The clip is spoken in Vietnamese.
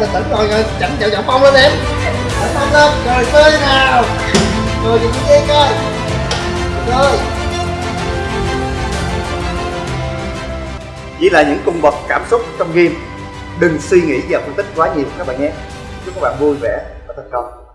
rồi rồi chẳng chào chậm mông lên em. Chẳng mông lên. Rồi chơi nào. Rồi nhìn cái coi. Chơi chỉ là những cung bậc cảm xúc trong game. Đừng suy nghĩ và phân tích quá nhiều, các bạn nhé. Chúc các bạn vui vẻ và thành công.